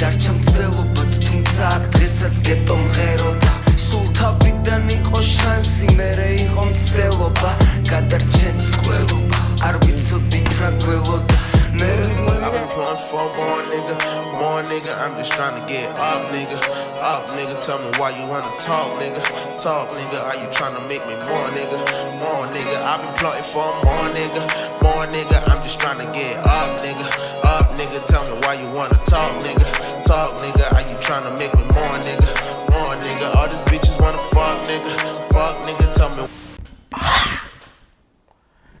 დარჩა მცდელობად თუმცა აქ დღესაც გეტო მღეროდა სულ თავიდან იყო შანსი მერე იყო მცდელობა გადარჩენის ყველობა არ ვიცოდით რა გველოდა I've been pulling for more nigga, more nigga. I'm just trying to get up, nigga. Up, nigga. Tell me why you wanna talk, nigga. Talk, nigga. Are you trying to make me more, nigga? More, nigga. I've been plotting for more, nigga. More, nigga. I'm just trying to get up, nigga. Up, nigga. Tell me why you wanna talk, nigga. Talk, nigga. Are you trying make me more, nigga? More, nigga. All these bitches wanna fuck, nigga. Fuck, nigga. Tell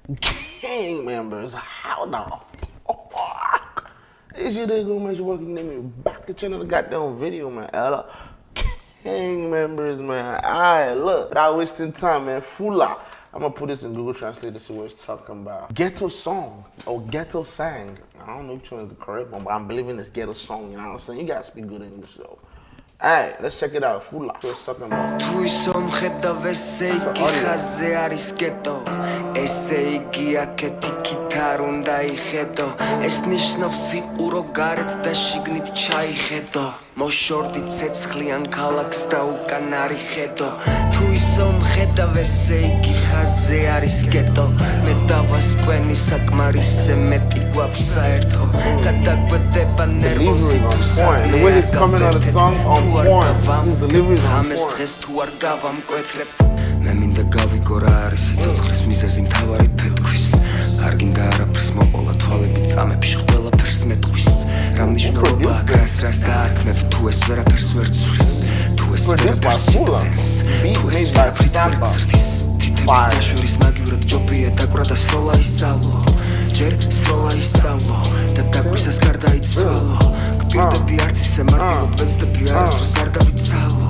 me. Gang members, how the fuck is your nigga gonna make you work? You name me back to channel the goddamn video, man. Ella. Gang members, man. Alright, look, without wasting time, man. Fula. I'm gonna put this in Google Translate to see what it's talking about. Ghetto song or ghetto sang. I don't know which one is the correct one, but I'm believing it's ghetto song. You know what I'm saying? You gotta speak good English though. Hey, let's check it out. Full life. What's talking about? Tuisomheta veseiki haze arisketo. Eseigia keti kitarunda iheto. Es nishnovsi urogaret da shignit chai heto. მოშორდი ცეცხლიან ქალაქს და უკან არის ხედო. თუ ისო მხედავ ესე იგი ხაზე არის გეტო. მე დავასკვენი საკმარისზე მეტი გვაქვს საერთო. გადაგვედება ნერვოსი თუ on point. His delivery is on ამეს დღეს თუ არ გავამკვეთრებ. მე მინდა გავიგო რა არის სიცოცხლის მიზეზი მთავარი ფეთქვის. არ გინდა არაფრის მოყოლა თვალები წამებში ყველაფერს მეტყვის. რა მნიშვნელობა აქვს რას დაარქმევ თუ ეს ვერაფერს ვერ ცვლის თუ ეს ვერაფერს შეძენს, თუ ეს ვერაფრით ვერ გზრდის. თითების დაშორის მაგივრად ჯობია დაკვრა და სროლა ისწავლო. ჯერ სროლა ისწავლო და დაკვისას გარდაიცვალო გპირდები არც ისე მარტივად ვეცდები არასდროს არ დავიცალო.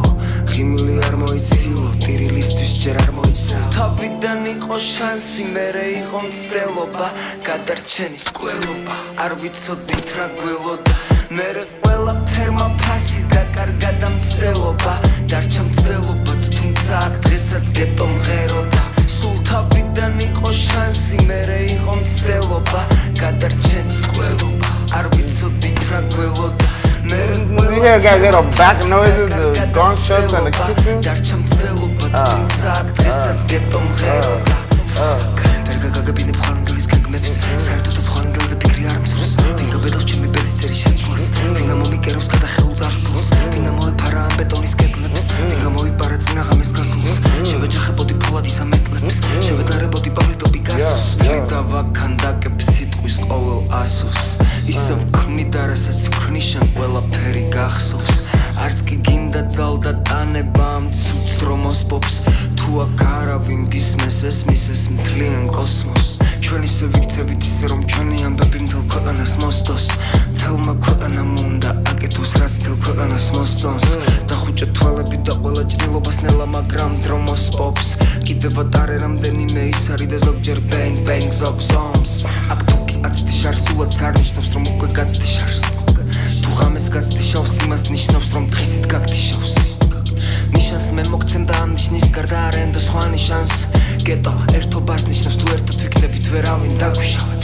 ღიმილი არ მოიცილო ტირილისთვის ჯერ არ მოიცალო. თავიდან იყო შანსი მერე იყო მცდელობა გადარჩენის კვლელობა. არ ვიცოდით რა გველოდა მერე ყველა ფერმა ფასი და კარგად ამცდელობა დარჩა მცდელობად თუმცა აქ დღესაც გეტო მღეროდა. სულ თავიდან იყო შანსი მერე იყო მცდელობა. გადარჩენის კვლელობა არ ვიცოდით რა გველოდა. You hear a guy get a back noises, the gunshots and the kissing? დარჩა მცდელობა თუმცა აქ დღესაც გეტო მღეროდა. კარგა გაგებინებ ხალინგლის გეგმებს. საერთოდაც ხალინგელზე ფიქრი არ მსურს ვინ გაბედავს ჩემი ბედის წერის თლი და ვაქანდაკებ სიტყვის ყოველ ასოს ისევ ქმნიდა რასაც ვქნიშან ყველაფერი გახსოვს. არც კი გინდა ძალდა ტანება ამ ცუც დრომოს პოპს თუ აქ არავინ გისმეს ესმის ეს მთლიან კოსმოსს ჩვენ ისე ვიქცევით ისე რომ ჩვენი ამბები მთელ ქვეყანას მოსდოს. მთელმა ქვეყანამ უნდა აკეთოს ქვეყანას მოსწონს. დახუჭე თვალები და ყველა ჭრილობას ნელა მაგრამ დრომოს პოპს კიდევ ატარე რამდენიმე ის არის და ზოგჯერ ბენგ ბენგ ზოგ ზომს აქ თუ კი აცდი შარს სულაც არ ნიშნავს რომ უკვე გაცდი შარს თუ ღამეს გაცდიშავს იმას ნიშნავს რომ დღისით გაგდიშავს ნიშანს მე მოგცემ და ამ ნიშნის გარდა არ ენდო სხვა ნიშანს. გეტო ერთობას ნიშნავს თუ ერთად ვიქნებით ვერავინ დაგვიშავებს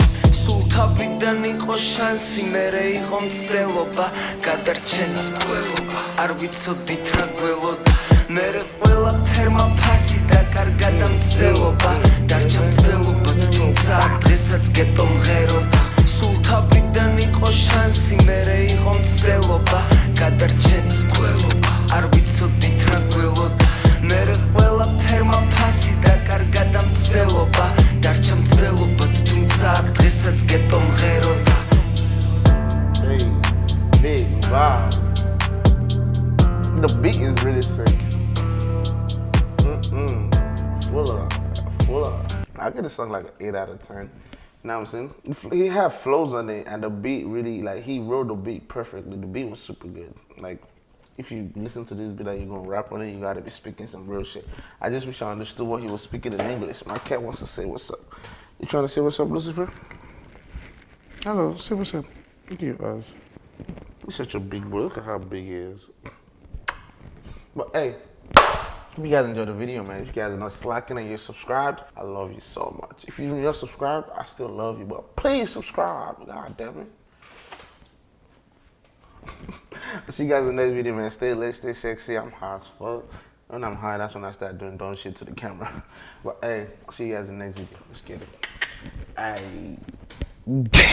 სულ თავიდან იყო შანსი მერე იყო მცდელობა გადარჩენის კვლელობა არ ვიცოდით რა გველოდა. მერე ყველა ფერმა ფასი და კარგად ამცდელობა დარჩა მცდელობად თუმცა დღესაც გეტო really sick. Mm-mm. Fuller, fuller. I get a song like an 8 out of 10. You know what I'm saying? He had flows on it, and the beat really, like, he wrote the beat perfectly. The beat was super good. Like, if you listen to this beat that you're gonna rap on it, you gotta be speaking some real shit. I just wish I understood what he was speaking in English. My cat wants to say what's up. You trying to say what's up, Lucifer? Hello, say what's up. Look at your eyes. He's such a big boy. Look at how big he is. But hey, if you guys enjoyed the video, man, if you guys are not slacking and you're subscribed, I love you so much. If you're not subscribed, I still love you, but please subscribe. God damn it. I'll see you guys in the next video, man. Stay lit, stay sexy. I'm high as fuck. When I'm high, that's when I start doing dumb shit to the camera. But hey, I'll see you guys in the next video. Let's get it. Hey.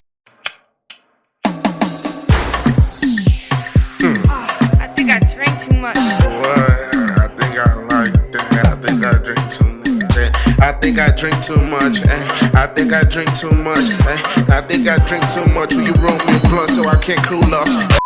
think I drink too much. Eh? I think I drink too much. Eh? I think I drink too much. Will you roll me a blunt so I can't cool off?